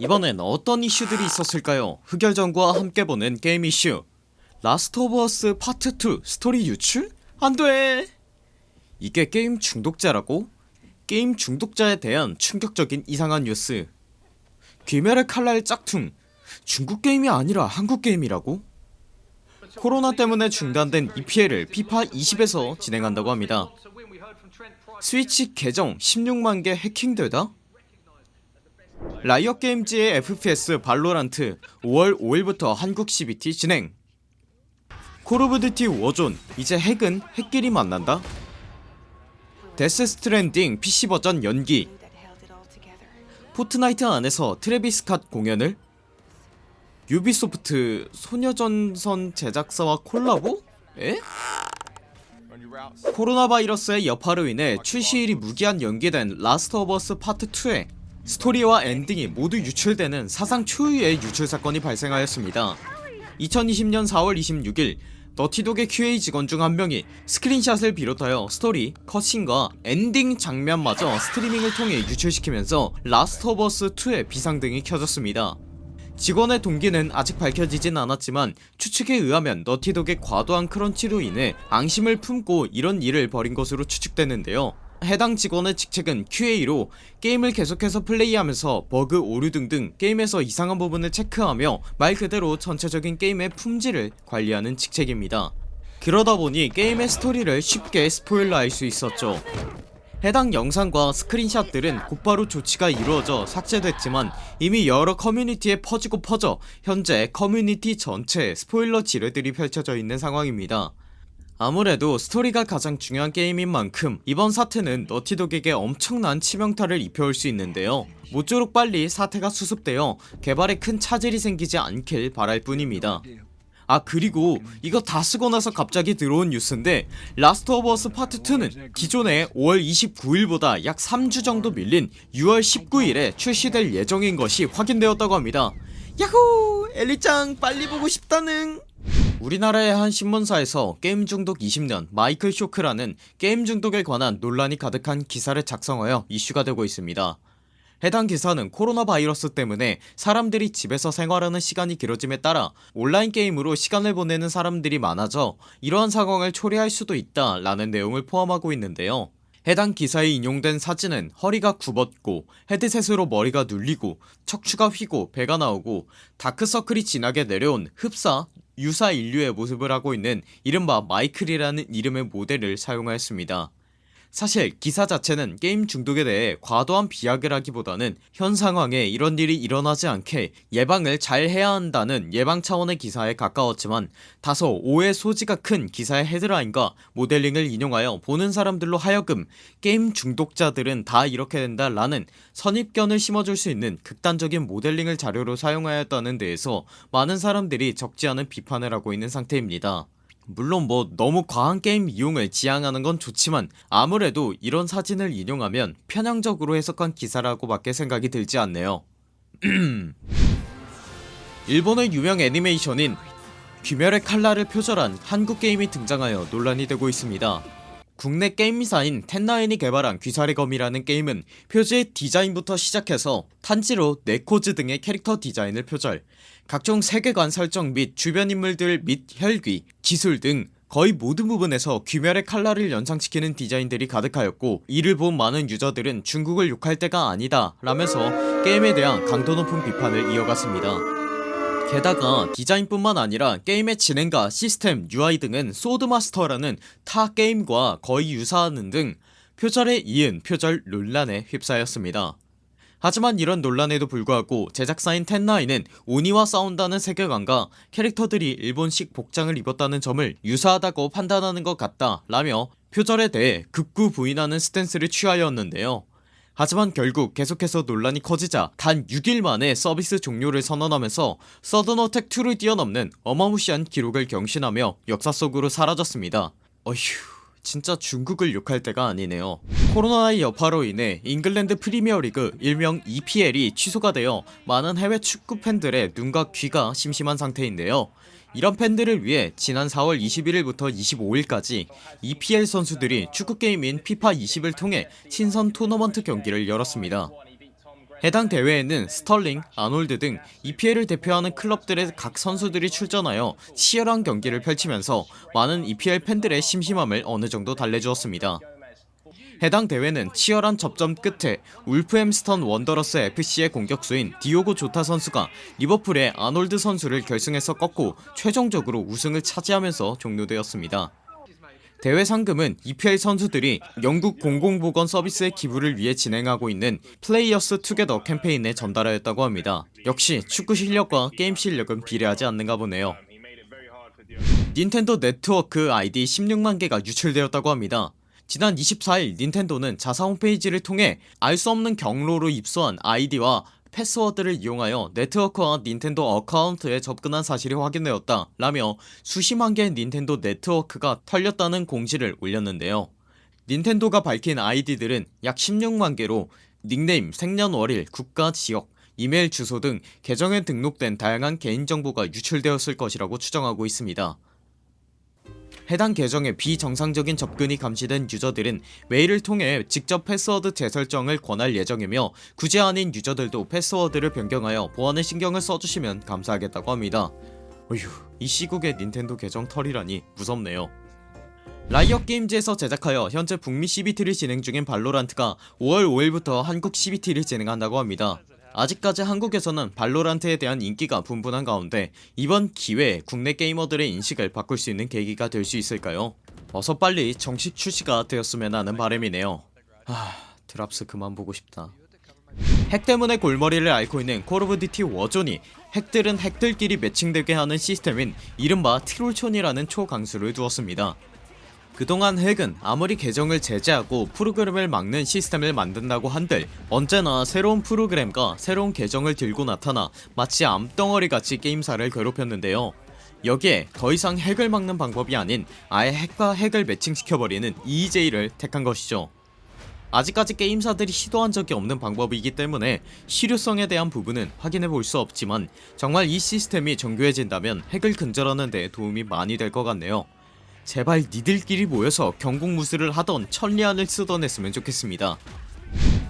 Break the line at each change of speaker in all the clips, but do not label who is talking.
이번엔 어떤 이슈들이 있었을까요 흑열전과 함께 보는 게임 이슈 라스트 오브 어스 파트 2 스토리 유출? 안돼 이게 게임 중독자라고? 게임 중독자에 대한 충격적인 이상한 뉴스 귀멸의 칼날 짝퉁 중국 게임이 아니라 한국 게임이라고? 코로나 때문에 중단된 EPL을 피파 20에서 진행한다고 합니다 스위치 계정 16만개 해킹되다? 라이엇 게임즈의 FPS 발로란트 5월 5일부터 한국 CBT 진행 콜 오브 듀티 워존 이제 핵은 핵끼리 만난다? 데스 스트랜딩 PC 버전 연기 포트나이트 안에서 트래비스 캇 공연을 유비소프트 소녀전선 제작사와 콜라보? 에? 코로나 바이러스의 여파로 인해 출시일이 무기한 연기된 라스트 오브 어스 파트 2에 스토리와 엔딩이 모두 유출되는 사상 초유의 유출 사건이 발생하였습니다. 2020년 4월 26일 너티독의 QA 직원 중 한 명이 스크린샷을 비롯하여 스토리, cutscene과 엔딩 장면마저 스트리밍을 통해 유출시키면서 라스트 오브 어스 2의 비상등이 켜졌습니다. 직원의 동기는 아직 밝혀지진 않았지만 추측에 의하면 너티독의 과도한 crunch로 인해 앙심을 품고 이런 일을 벌인 것으로 추측되는데요 해당 직원의 직책은 QA로 게임을 계속해서 플레이하면서 버그 오류 등등 게임에서 이상한 부분을 체크하며 말 그대로 전체적인 게임의 품질을 관리하는 직책입니다. 그러다보니 게임의 스토리를 쉽게 스포일러할 수 있었죠. 해당 영상과 스크린샷들은 곧바로 조치가 이루어져 삭제됐지만 이미 여러 커뮤니티에 퍼지고 퍼져 현재 커뮤니티 전체에 스포일러 지뢰들이 펼쳐져 있는 상황입니다 아무래도 스토리가 가장 중요한 게임인 만큼 이번 사태는 너티독에게 엄청난 치명타를 입혀올 수 있는데요. 모쪼록 빨리 사태가 수습되어 개발에 큰 차질이 생기지 않길 바랄 뿐입니다. 아 그리고 이거 다 쓰고 나서 갑자기 들어온 뉴스인데 라스트 오브 어스 파트 2는 기존의 5월 29일보다 약 3주 정도 밀린 6월 19일에 출시될 예정인 것이 확인되었다고 합니다. 야호! 엘리짱 빨리 보고 싶다는 우리나라의 한 신문사에서 게임 중독 20년 마이클 쇼크라는 게임 중독에 관한 논란이 가득한 기사를 작성하여 이슈가 되고 있습니다. 해당 기사는 코로나 바이러스 때문에 사람들이 집에서 생활하는 시간이 길어짐에 따라 온라인 게임으로 시간을 보내는 사람들이 많아져 이러한 상황을 초래할 수도 있다 라는 내용을 포함하고 있는데요. 해당 기사에 인용된 사진은 허리가 굽었고 헤드셋으로 머리가 눌리고 척추가 휘고 배가 나오고 다크서클이 진하게 내려온 흡사 유사 인류의 모습을 하고 있는 이른바 마이클이라는 이름의 모델을 사용하였습니다 사실 기사 자체는 게임 중독에 대해 과도한 비약을 하기보다는 현 상황에 이런 일이 일어나지 않게 예방을 잘 해야 한다는 예방 차원의 기사에 가까웠지만 다소 오해 소지가 큰 기사의 헤드라인과 모델링을 인용하여 보는 사람들로 하여금 게임 중독자들은 다 이렇게 된다 라는 선입견을 심어줄 수 있는 극단적인 모델링을 자료로 사용하였다는 데에서 많은 사람들이 적지 않은 비판을 하고 있는 상태입니다 물론 뭐 너무 과한 게임 이용을 지향하는 건 좋지만 아무래도 이런 사진을 인용하면 편향적으로 해석한 기사라고 밖에 생각이 들지 않네요. 일본의 유명 애니메이션인 귀멸의 칼날을 표절한 한국 게임이 등장하여 논란이 되고 있습니다 국내 게임사인 텐나인이 개발한 귀살의 검이라는 게임은 표지의 디자인부터 시작해서 탄지로 네즈코 등의 캐릭터 디자인을 표절 각종 세계관 설정 및 주변 인물들 및 혈귀, 기술 등 거의 모든 부분에서 귀멸의 칼날을 연상시키는 디자인들이 가득하였고 이를 본 많은 유저들은 중국을 욕할 때가 아니다 라면서 게임에 대한 강도 높은 비판을 이어갔습니다 게다가 디자인뿐만 아니라 게임의 진행과 시스템 UI 등은 소드마스터라는 타 게임과 거의 유사하는 등 표절에 이은 표절 논란에 휩싸였습니다. 하지만 이런 논란에도 불구하고 제작사인 텐나인은 오니와 싸운다는 세계관과 캐릭터들이 일본식 복장을 입었다는 점을 유사하다고 판단하는 것 같다 라며 표절에 대해 극구 부인하는 stance를 취하였는데요 하지만 결국 계속해서 논란이 커지자 단 6일 만에 서비스 종료를 선언하면서 서든어택2를 뛰어넘는 어마무시한 기록을 경신하며 역사 속으로 사라졌습니다. 어휴 진짜 중국을 욕할 때가 아니네요. 코로나의 여파로 인해 잉글랜드 프리미어리그 일명 EPL이 취소가 되어 많은 해외 축구 팬들의 눈과 귀가 심심한 상태인데요 이런 팬들을 위해 지난 4월 21일부터 25일까지 EPL 선수들이 축구게임인 피파 20을 통해 친선 토너먼트 경기를 열었습니다. 해당 대회에는 스털링, 아놀드 등 EPL을 대표하는 클럽들의 각 선수들이 출전하여 치열한 경기를 펼치면서 많은 EPL 팬들의 심심함을 어느정도 달래주었습니다 해당 대회는 치열한 접전 끝에 울버햄튼 원더러스 FC의 공격수인 디오고 조타 선수가 리버풀의 아놀드 선수를 결승에서 꺾고 최종적으로 우승을 차지하면서 종료되었습니다. 대회 상금은 EPL 선수들이 영국 공공보건 서비스의 기부를 위해 진행하고 있는 플레이어스 투게더 캠페인에 전달하였다고 합니다. 역시 축구 실력과 게임 실력은 비례하지 않는가 보네요. 닌텐도 네트워크 아이디 16만개가 유출되었다고 합니다 지난 24일 닌텐도는 자사 홈페이지를 통해 알 수 없는 경로로 입수한 아이디와 패스워드를 이용하여 네트워크와 닌텐도 account에 접근한 사실이 확인되었다 라며 수십만 개의 닌텐도 네트워크가 털렸다는 공지를 올렸는데요. 닌텐도가 밝힌 아이디들은 약 16만 개로 닉네임, 생년월일, 국가, 지역, 이메일 주소 등 계정에 등록된 다양한 개인정보가 유출되었을 것이라고 추정하고 있습니다 해당 계정에 비정상적인 접근이 감지된 유저들은 메일을 통해 직접 패스워드 재설정을 권할 예정이며 그게 아닌 유저들도 패스워드를 변경하여 보안에 신경을 써주시면 감사하겠다고 합니다. 어휴 이 시국에 닌텐도 계정 털이라니 무섭네요. 라이엇 게임즈에서 제작하여 현재 북미 CBT를 진행 중인 발로란트가 5월 5일부터 한국 CBT를 진행한다고 합니다 아직까지 한국에서는 발로란트에 대한 인기가 분분한 가운데 이번 기회에 국내 게이머들의 인식을 바꿀 수 있는 계기가 될 수 있을까요? 어서 빨리 정식 출시가 되었으면 하는 바람이네요. 하... drops 그만 보고 싶다. 핵 때문에 골머리를 앓고 있는 콜 오브 듀티 워존이 핵들은 핵들끼리 매칭되게 하는 시스템인 이른바 트롤촌이라는 초강수를 두었습니다 그동안 핵은 아무리 계정을 제재하고 프로그램을 막는 시스템을 만든다고 한들 언제나 새로운 프로그램과 새로운 계정을 들고 나타나 마치 암덩어리같이 게임사를 괴롭혔는데요. 여기에 더 이상 핵을 막는 방법이 아닌 아예 핵과 핵을 매칭시켜버리는 EJ를 택한 것이죠. 아직까지 게임사들이 시도한 적이 없는 방법이기 때문에 실효성에 대한 부분은 확인해볼 수 없지만 정말 이 시스템이 정교해진다면 핵을 근절하는 데 도움이 많이 될 것 같네요 제발 니들끼리 모여서 경공무술을 하던 천리안을 쓰던 했으면 좋겠습니다.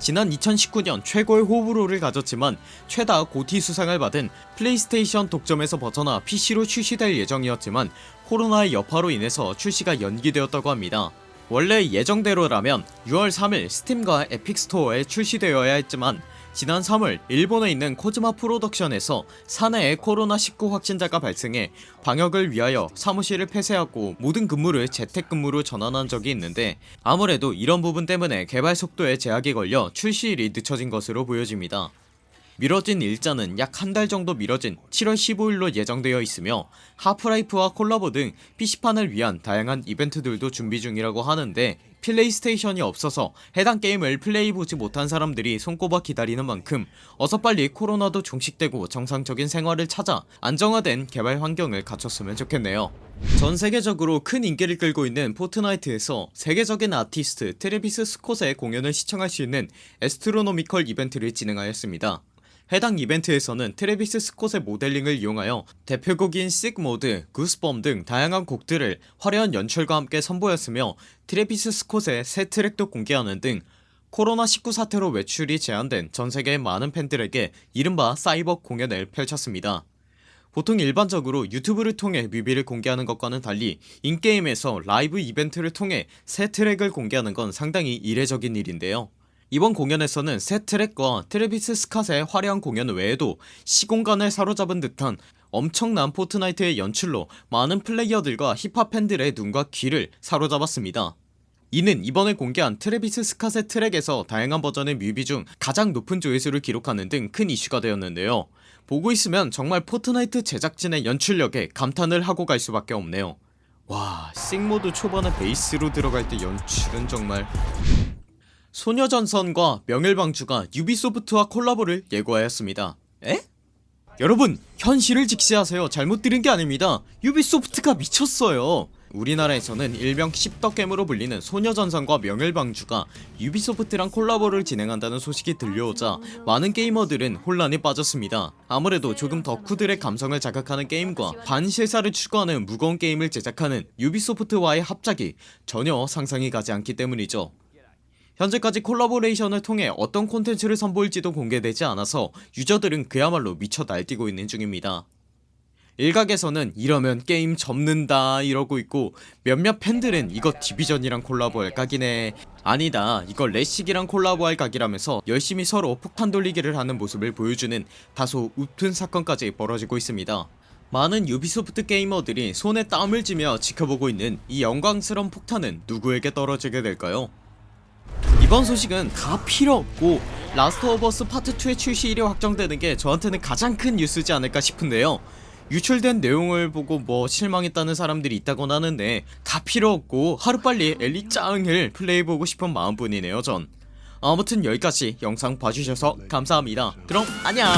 지난 2019년 최고의 호불호를 가졌지만 최다 GOTY 수상을 받은 플레이스테이션 독점에서 벗어나 PC로 출시될 예정이었지만 코로나의 여파로 인해서 출시가 연기되었다고 합니다. 원래 예정대로라면 6월 3일 스팀과 에픽스토어에 출시되어야 했지만 지난 3월 일본에 있는 코지마 프로덕션에서 사내에 코로나19 확진자가 발생해 방역을 위하여 사무실을 폐쇄하고 모든 근무를 재택근무로 전환한 적이 있는데 아무래도 이런 부분 때문에 개발 속도에 제약이 걸려 출시일이 늦춰진 것으로 보여집니다. 미뤄진 일자는 약 한 달 정도 미뤄진 7월 15일로 예정되어 있으며 하프라이프와 콜라보 등 PC판을 위한 다양한 이벤트들도 준비 중이라고 하는데 플레이스테이션이 없어서 해당 게임을 플레이해보지 못한 사람들이 손꼽아 기다리는 만큼 어서 빨리 코로나도 종식되고 정상적인 생활을 찾아 안정화된 개발 환경을 갖췄으면 좋겠네요. 전 세계적으로 큰 인기를 끌고 있는 포트나이트에서 세계적인 아티스트 트레비스 스콧의 공연을 시청할 수 있는 Astronomical 이벤트를 진행하였습니다 해당 이벤트에서는 트래비스 스콧의 모델링을 이용하여 대표곡인 Sicko Mode, Goosebumps 등 다양한 곡들을 화려한 연출과 함께 선보였으며 트래비스 스콧의 새 트랙도 공개하는 등 코로나19 사태로 외출이 제한된 전세계의 많은 팬들에게 이른바 사이버 공연을 펼쳤습니다. 보통 일반적으로 유튜브를 통해 뮤비를 공개하는 것과는 달리 in-game에서 라이브 이벤트를 통해 새 트랙을 공개하는 건 상당히 이례적인 일인데요 이번 공연에서는 새 트랙과 트래비스 스캇의 화려한 공연 외에도 시공간을 사로잡은 듯한 엄청난 포트나이트의 연출로 많은 플레이어들과 힙합 팬들의 눈과 귀를 사로잡았습니다. 이는 이번에 공개한 트래비스 스캇의 트랙에서 다양한 버전의 뮤비 중 가장 높은 조회수를 기록하는 등 큰 이슈가 되었는데요. 보고 있으면 정말 포트나이트 제작진의 연출력에 감탄을 하고 갈 수밖에 없네요. 와 Sicko Mode 초반에 베이스로 들어갈 때 연출은 정말 소녀전선과 명일방주가 유비소프트와 콜라보를 예고하였습니다. 에? 여러분 현실을 직시하세요. 잘못 들은 게 아닙니다. 유비소프트가 미쳤어요. 우리나라에서는 일명 씹덕겜으로 불리는 소녀전선과 명일방주가 유비소프트랑 콜라보를 진행한다는 소식이 들려오자 많은 게이머들은 혼란에 빠졌습니다. 아무래도 조금 덕후들의 감성을 자극하는 게임과 반실사를 추구하는 무거운 게임을 제작하는 유비소프트와의 합작이 전혀 상상이 가지 않기 때문이죠 현재까지 콜라보레이션을 통해 어떤 콘텐츠를 선보일지도 공개되지 않아서 유저들은 그야말로 미쳐 날뛰고 있는 중입니다. 일각에서는 이러면 게임 접는다 이러고 있고 몇몇 팬들은 이거 디비전이랑 콜라보할 각이네. 아니다 이거 레식이랑 콜라보할 각이라면서 열심히 서로 폭탄 돌리기를 하는 모습을 보여주는 다소 웃픈 사건까지 벌어지고 있습니다. 많은 유비소프트 게이머들이 손에 땀을 쥐며 지켜보고 있는 이 영광스러운 폭탄은 누구에게 떨어지게 될까요? 이번 소식은 다 필요 없고 라스트 오브 어스 파트 2의 출시일이 확정되는 게 저한테는 가장 큰 뉴스지 않을까 싶은데요. 유출된 내용을 보고 뭐 실망했다는 사람들이 있다곤 하는데 다 필요 없고 하루빨리 엘리 짱을 플레이해보고 싶은 마음뿐이네요 전. 아무튼 여기까지 영상 봐주셔서 감사합니다. 그럼 안녕